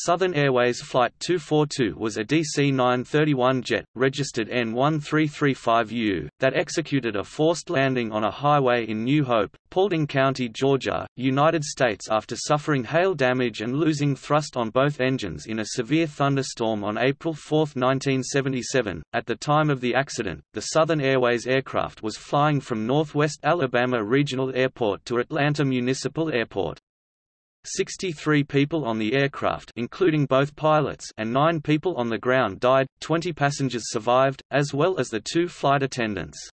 Southern Airways Flight 242 was a DC-931 jet, registered N1335U, that executed a forced landing on a highway in New Hope, Paulding County, Georgia, United States after suffering hail damage and losing thrust on both engines in a severe thunderstorm on April 4, 1977. At the time of the accident, the Southern Airways aircraft was flying from Northwest Alabama Regional Airport to Atlanta Municipal Airport. 63 people on the aircraft including both pilots and 9 people on the ground died, 20 passengers survived, as well as the two flight attendants.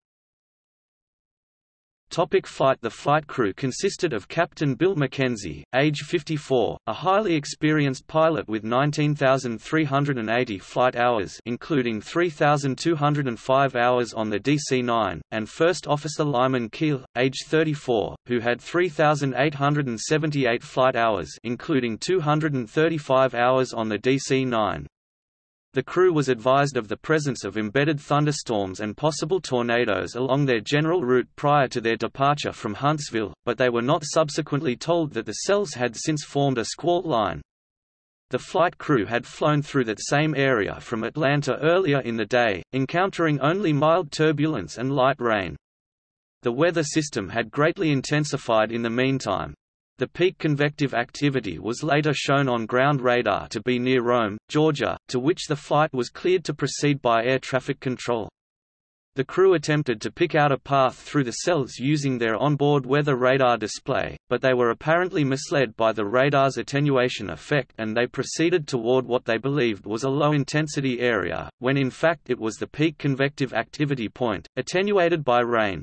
Topic flight The flight crew consisted of Captain Bill McKenzie, age 54, a highly experienced pilot with 19,380 flight hours including 3,205 hours on the DC-9, and First Officer Lyman Keele, age 34, who had 3,878 flight hours including 235 hours on the DC-9. The crew was advised of the presence of embedded thunderstorms and possible tornadoes along their general route prior to their departure from Huntsville, but they were not subsequently told that the cells had since formed a squall line. The flight crew had flown through that same area from Atlanta earlier in the day, encountering only mild turbulence and light rain. The weather system had greatly intensified in the meantime, the peak convective activity was later shown on ground radar to be near Rome, Georgia, to which the flight was cleared to proceed by air traffic control. The crew attempted to pick out a path through the cells using their onboard weather radar display, but they were apparently misled by the radar's attenuation effect and they proceeded toward what they believed was a low-intensity area, when in fact it was the peak convective activity point, attenuated by rain.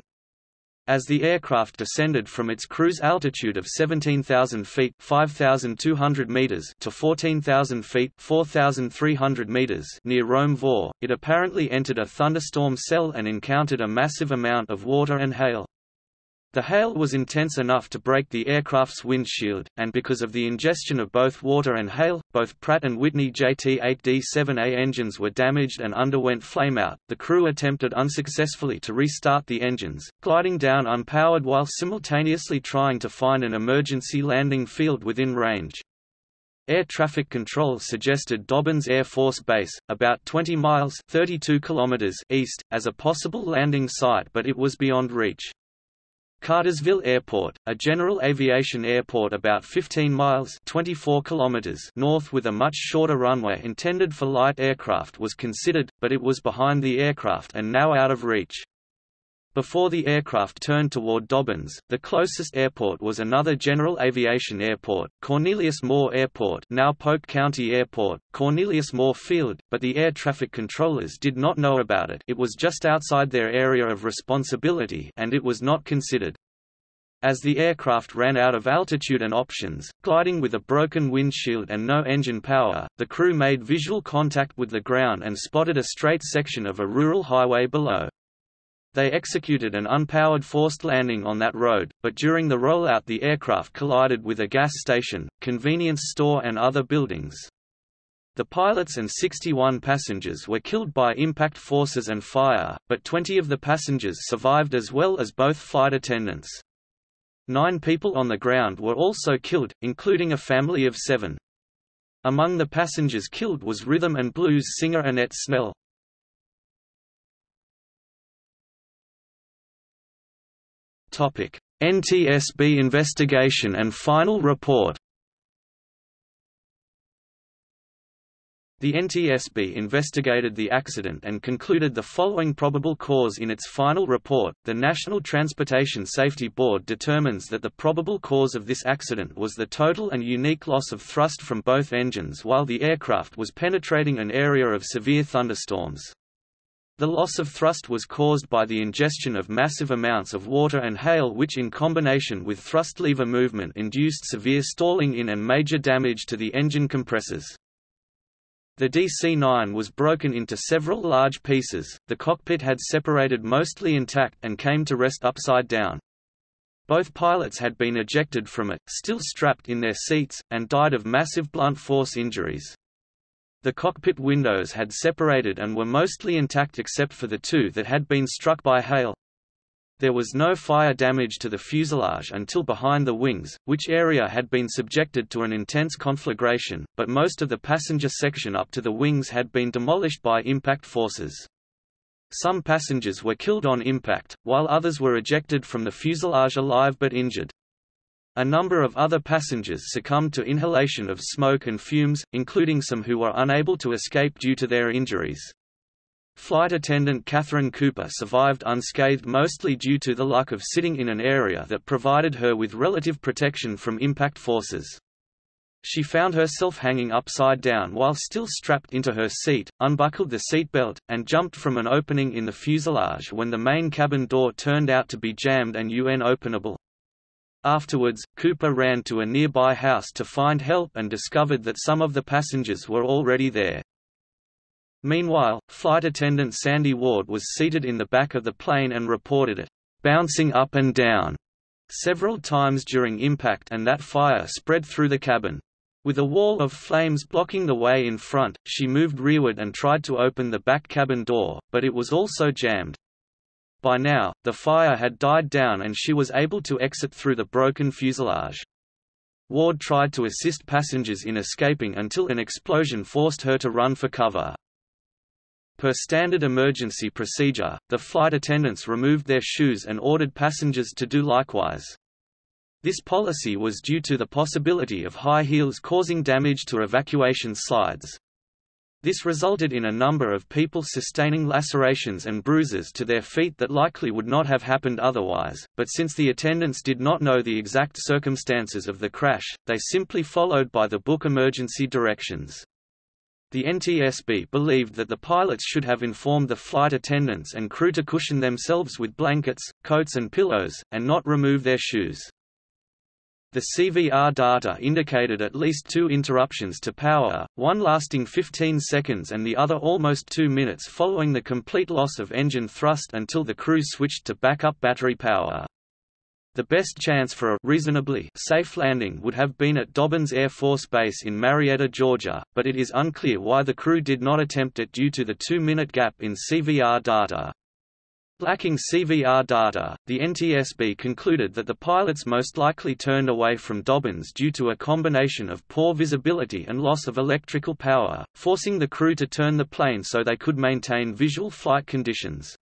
As the aircraft descended from its cruise altitude of 17,000 feet (5,200 meters) to 14,000 feet (4,300 meters) near Rome Vor, it apparently entered a thunderstorm cell and encountered a massive amount of water and hail. The hail was intense enough to break the aircraft's windshield, and because of the ingestion of both water and hail, both Pratt & Whitney JT8D7A engines were damaged and underwent flameout. The crew attempted unsuccessfully to restart the engines, gliding down unpowered while simultaneously trying to find an emergency landing field within range. Air traffic control suggested Dobbins Air Force Base, about 20 miles 32 kilometers east, as a possible landing site but it was beyond reach. Cartersville Airport, a general aviation airport about 15 miles 24 kilometers north with a much shorter runway intended for light aircraft was considered, but it was behind the aircraft and now out of reach. Before the aircraft turned toward Dobbins, the closest airport was another general aviation airport, Cornelius Moore Airport now Polk County Airport, Cornelius Moore Field, but the air traffic controllers did not know about it it was just outside their area of responsibility and it was not considered. As the aircraft ran out of altitude and options, gliding with a broken windshield and no engine power, the crew made visual contact with the ground and spotted a straight section of a rural highway below. They executed an unpowered forced landing on that road, but during the rollout the aircraft collided with a gas station, convenience store and other buildings. The pilots and 61 passengers were killed by impact forces and fire, but 20 of the passengers survived as well as both flight attendants. Nine people on the ground were also killed, including a family of seven. Among the passengers killed was rhythm and blues singer Annette Snell. NTSB investigation and final report. The NTSB investigated the accident and concluded the following probable cause in its final report. The National Transportation Safety Board determines that the probable cause of this accident was the total and unique loss of thrust from both engines while the aircraft was penetrating an area of severe thunderstorms. The loss of thrust was caused by the ingestion of massive amounts of water and hail which in combination with thrust lever movement induced severe stalling in and major damage to the engine compressors. The DC-9 was broken into several large pieces, the cockpit had separated mostly intact and came to rest upside down. Both pilots had been ejected from it, still strapped in their seats, and died of massive blunt force injuries. The cockpit windows had separated and were mostly intact except for the two that had been struck by hail. There was no fire damage to the fuselage until behind the wings, which area had been subjected to an intense conflagration, but most of the passenger section up to the wings had been demolished by impact forces. Some passengers were killed on impact, while others were ejected from the fuselage alive but injured. A number of other passengers succumbed to inhalation of smoke and fumes, including some who were unable to escape due to their injuries. Flight attendant Catherine Cooper survived unscathed mostly due to the luck of sitting in an area that provided her with relative protection from impact forces. She found herself hanging upside down while still strapped into her seat, unbuckled the seatbelt, and jumped from an opening in the fuselage when the main cabin door turned out to be jammed and UN-openable. Afterwards, Cooper ran to a nearby house to find help and discovered that some of the passengers were already there. Meanwhile, flight attendant Sandy Ward was seated in the back of the plane and reported it, "...bouncing up and down," several times during impact and that fire spread through the cabin. With a wall of flames blocking the way in front, she moved rearward and tried to open the back cabin door, but it was also jammed. By now, the fire had died down and she was able to exit through the broken fuselage. Ward tried to assist passengers in escaping until an explosion forced her to run for cover. Per standard emergency procedure, the flight attendants removed their shoes and ordered passengers to do likewise. This policy was due to the possibility of high heels causing damage to evacuation slides. This resulted in a number of people sustaining lacerations and bruises to their feet that likely would not have happened otherwise, but since the attendants did not know the exact circumstances of the crash, they simply followed by the book emergency directions. The NTSB believed that the pilots should have informed the flight attendants and crew to cushion themselves with blankets, coats and pillows, and not remove their shoes. The CVR data indicated at least two interruptions to power, one lasting 15 seconds and the other almost two minutes following the complete loss of engine thrust until the crew switched to backup battery power. The best chance for a reasonably safe landing would have been at Dobbins Air Force Base in Marietta, Georgia, but it is unclear why the crew did not attempt it due to the two-minute gap in CVR data. Lacking CVR data, the NTSB concluded that the pilots most likely turned away from Dobbins due to a combination of poor visibility and loss of electrical power, forcing the crew to turn the plane so they could maintain visual flight conditions.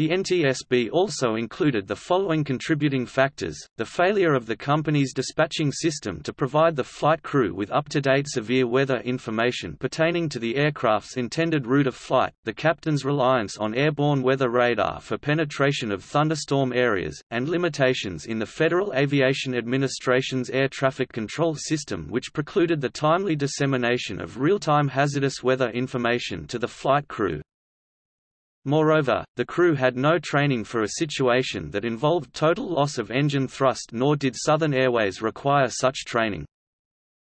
The NTSB also included the following contributing factors, the failure of the company's dispatching system to provide the flight crew with up-to-date severe weather information pertaining to the aircraft's intended route of flight, the captain's reliance on airborne weather radar for penetration of thunderstorm areas, and limitations in the Federal Aviation Administration's air traffic control system which precluded the timely dissemination of real-time hazardous weather information to the flight crew. Moreover, the crew had no training for a situation that involved total loss of engine thrust nor did Southern Airways require such training.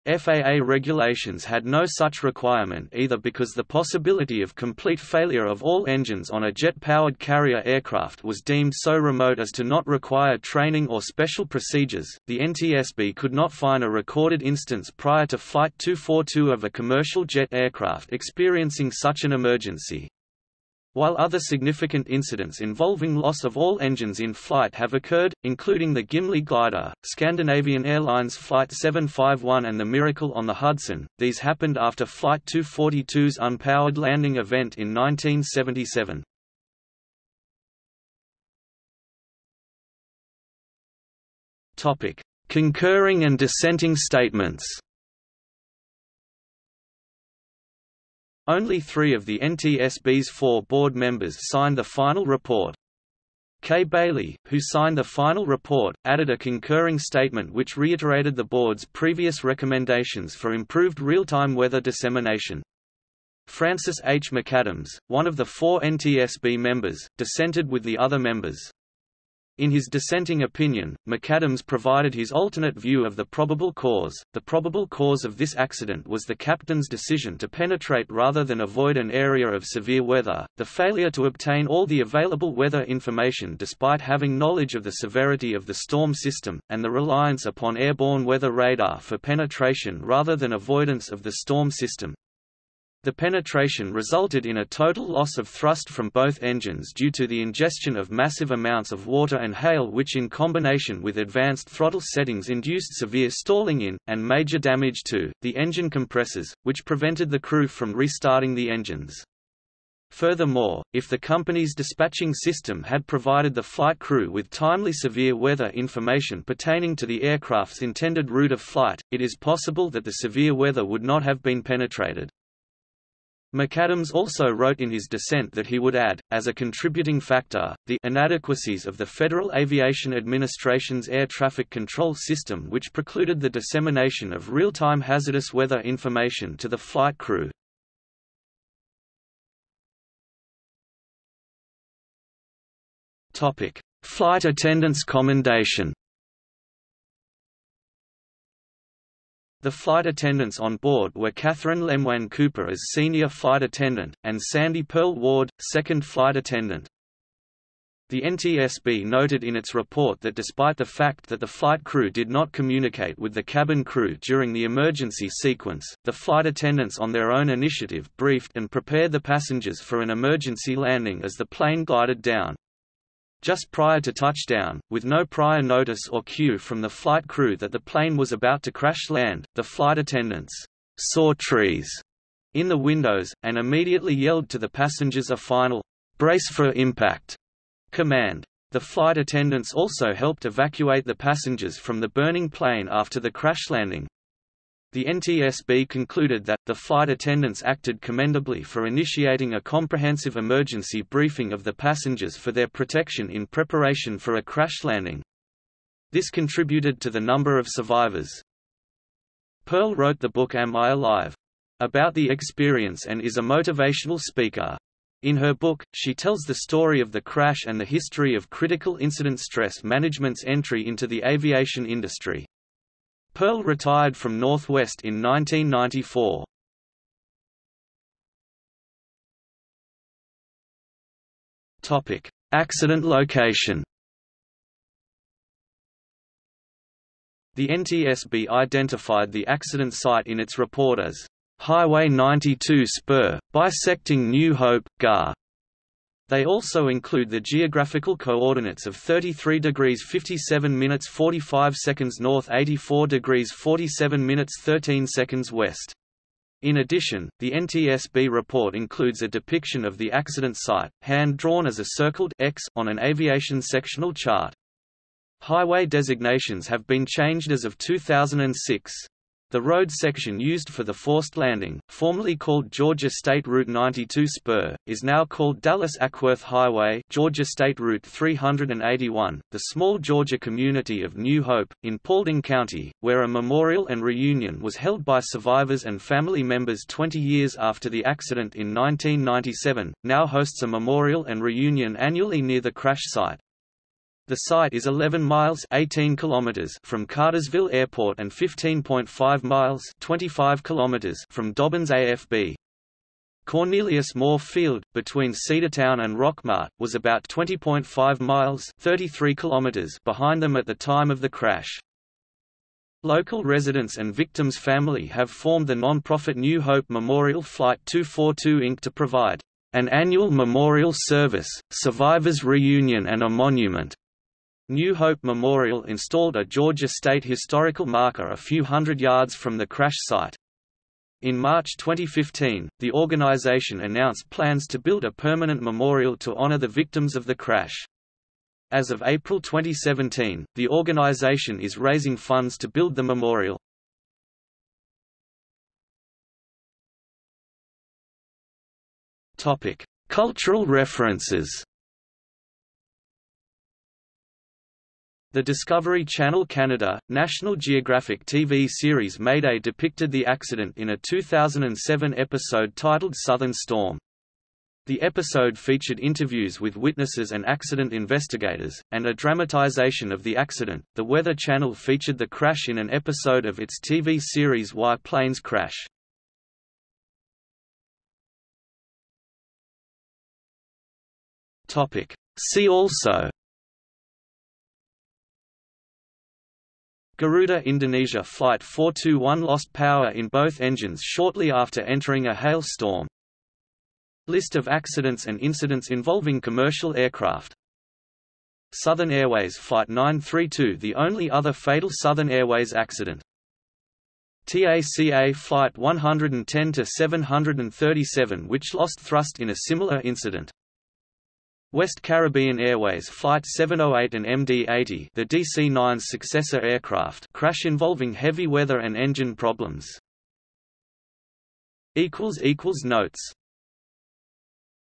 FAA regulations had no such requirement either because the possibility of complete failure of all engines on a jet-powered carrier aircraft was deemed so remote as to not require training or special procedures. The NTSB could not find a recorded instance prior to Flight 242 of a commercial jet aircraft experiencing such an emergency. While other significant incidents involving loss of all engines in flight have occurred, including the Gimli glider, Scandinavian Airlines Flight 751 and the Miracle on the Hudson, these happened after Flight 242's unpowered landing event in 1977. Concurring and dissenting statements Only three of the NTSB's four board members signed the final report. Kay Bailey, who signed the final report, added a concurring statement which reiterated the board's previous recommendations for improved real-time weather dissemination. Francis H. McAdams, one of the four NTSB members, dissented with the other members. In his dissenting opinion, McAdams provided his alternate view of the probable cause. The probable cause of this accident was the captain's decision to penetrate rather than avoid an area of severe weather, the failure to obtain all the available weather information despite having knowledge of the severity of the storm system, and the reliance upon airborne weather radar for penetration rather than avoidance of the storm system. The penetration resulted in a total loss of thrust from both engines due to the ingestion of massive amounts of water and hail which in combination with advanced throttle settings induced severe stalling in, and major damage to, the engine compressors, which prevented the crew from restarting the engines. Furthermore, if the company's dispatching system had provided the flight crew with timely severe weather information pertaining to the aircraft's intended route of flight, it is possible that the severe weather would not have been penetrated. McAdams also wrote in his dissent that he would add, as a contributing factor, the inadequacies of the Federal Aviation Administration's air traffic control system which precluded the dissemination of real-time hazardous weather information to the flight crew. Flight attendants commendation The flight attendants on board were Catherine Lemoine Cooper as senior flight attendant, and Sandy Purl Ward, second flight attendant. The NTSB noted in its report that despite the fact that the flight crew did not communicate with the cabin crew during the emergency sequence, the flight attendants on their own initiative briefed and prepared the passengers for an emergency landing as the plane glided down. Just prior to touchdown, with no prior notice or cue from the flight crew that the plane was about to crash land, the flight attendants saw trees in the windows, and immediately yelled to the passengers a final, brace for impact command. The flight attendants also helped evacuate the passengers from the burning plane after the crash landing, the NTSB concluded that, the flight attendants acted commendably for initiating a comprehensive emergency briefing of the passengers for their protection in preparation for a crash landing. This contributed to the number of survivors. Purl wrote the book Am I Alive? about the experience and is a motivational speaker. In her book, she tells the story of the crash and the history of critical incident stress management's entry into the aviation industry. Purl retired from Northwest in 1994. Topic: Accident location. The NTSB identified the accident site in its report as Highway 92 spur, bisecting New Hope, GAR. They also include the geographical coordinates of 33 degrees 57 minutes 45 seconds north 84 degrees 47 minutes 13 seconds west. In addition, the NTSB report includes a depiction of the accident site, hand-drawn as a circled X on an aviation sectional chart. Highway designations have been changed as of 2006. The road section used for the forced landing, formerly called Georgia State Route 92 Spur, is now called Dallas Acworth Highway Georgia State Route 381. The small Georgia community of New Hope, in Paulding County, where a memorial and reunion was held by survivors and family members 20 years after the accident in 1997, now hosts a memorial and reunion annually near the crash site. The site is 11 miles 18 kilometers from Cartersville Airport and 15.5 miles 25 kilometers from Dobbins AFB. Cornelius Moore Field, between Cedartown and Rockmart, was about 20.5 miles 33 kilometers behind them at the time of the crash. Local residents and victims' family have formed the non-profit New Hope Memorial Flight 242 Inc. to provide an annual memorial service, survivors' reunion and a monument, New Hope Memorial installed a Georgia State historical marker a few hundred yards from the crash site. In March 2015, the organization announced plans to build a permanent memorial to honor the victims of the crash. As of April 2017, the organization is raising funds to build the memorial. Cultural references The Discovery Channel Canada, National Geographic TV series Mayday depicted the accident in a 2007 episode titled Southern Storm. The episode featured interviews with witnesses and accident investigators, and a dramatization of the accident. The Weather Channel featured the crash in an episode of its TV series Why Planes Crash. See also Garuda Indonesia Flight 421 lost power in both engines shortly after entering a hail storm. List of accidents and incidents involving commercial aircraft Southern Airways Flight 932 the only other fatal Southern Airways accident. TACA Flight 110-737 which lost thrust in a similar incident. West Caribbean Airways Flight 708 and MD-80 the DC-9's successor aircraft crash involving heavy weather and engine problems. Notes